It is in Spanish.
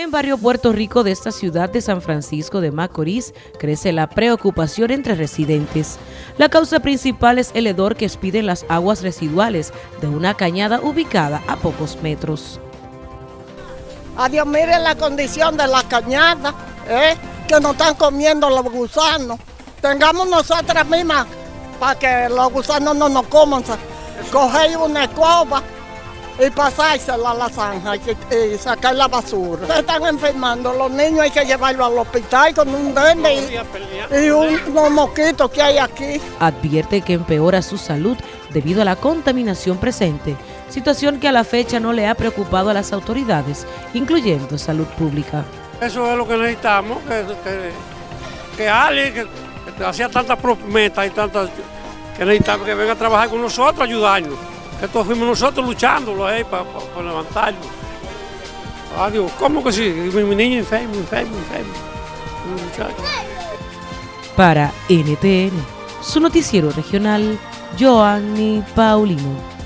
En barrio Puerto Rico de esta ciudad de San Francisco de Macorís crece la preocupación entre residentes. La causa principal es el hedor que expiden las aguas residuales de una cañada ubicada a pocos metros. Adiós, miren la condición de la cañada, ¿eh? que nos están comiendo los gusanos. Tengamos nosotras mismas para que los gusanos no nos coman. Coger una escoba y pasársela a la zanja y, sacar la basura. Se están enfermando, los niños hay que llevarlos al hospital con un dende y, unos mosquitos que hay aquí. Advierte que empeora su salud debido a la contaminación presente, situación que a la fecha no le ha preocupado a las autoridades, incluyendo salud pública. Eso es lo que necesitamos, que, alguien que, hacía tantas promesas y tantas que necesitamos que venga a trabajar con nosotros, ayudarnos. Esto fuimos nosotros luchándolo ahí para, levantarlo. Adiós, ¿cómo que sí? Mi, niño enfermo, enfermo, enfermo. Para NTN, su noticiero regional, Joanny Paulino.